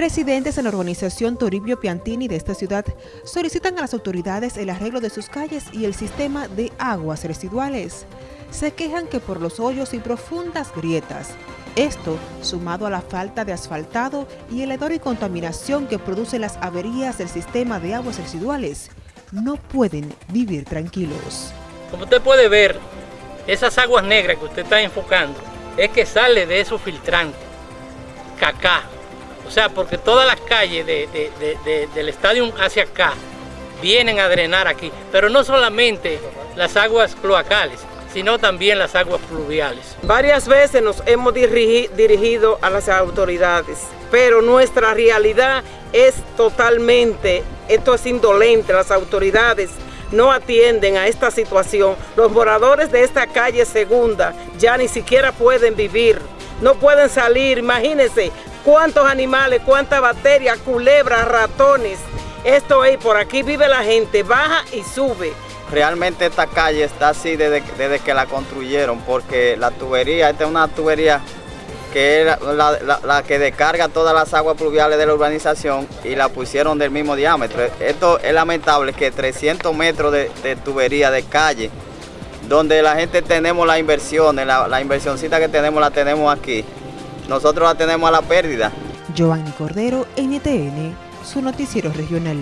Residentes en la urbanización Toribio Piantini de esta ciudad solicitan a las autoridades el arreglo de sus calles y el sistema de aguas residuales. Se quejan que por los hoyos y profundas grietas, esto sumado a la falta de asfaltado y el hedor y contaminación que producen las averías del sistema de aguas residuales, no pueden vivir tranquilos. Como usted puede ver, esas aguas negras que usted está enfocando, es que sale de esos filtrantes, cacá, o sea, porque todas las calles del estadio hacia acá vienen a drenar aquí, pero no solamente las aguas cloacales, sino también las aguas pluviales. Varias veces nos hemos dirigido a las autoridades, pero nuestra realidad es totalmente, esto es indolente, las autoridades no atienden a esta situación. Los moradores de esta calle segunda ya ni siquiera pueden vivir, no pueden salir, imagínense, cuántos animales, cuántas bacterias, culebras, ratones. Esto es, por aquí vive la gente, baja y sube. Realmente esta calle está así desde, que la construyeron, porque la tubería, esta es una tubería que es la, que descarga todas las aguas pluviales de la urbanización y la pusieron del mismo diámetro. Esto es lamentable que 300 metros de, tubería de calle, donde la gente tenemos la inversión, la, la inversioncita que tenemos la tenemos aquí, nosotros la tenemos a la pérdida. Giovanni Cordero, NTN, su noticiero regional.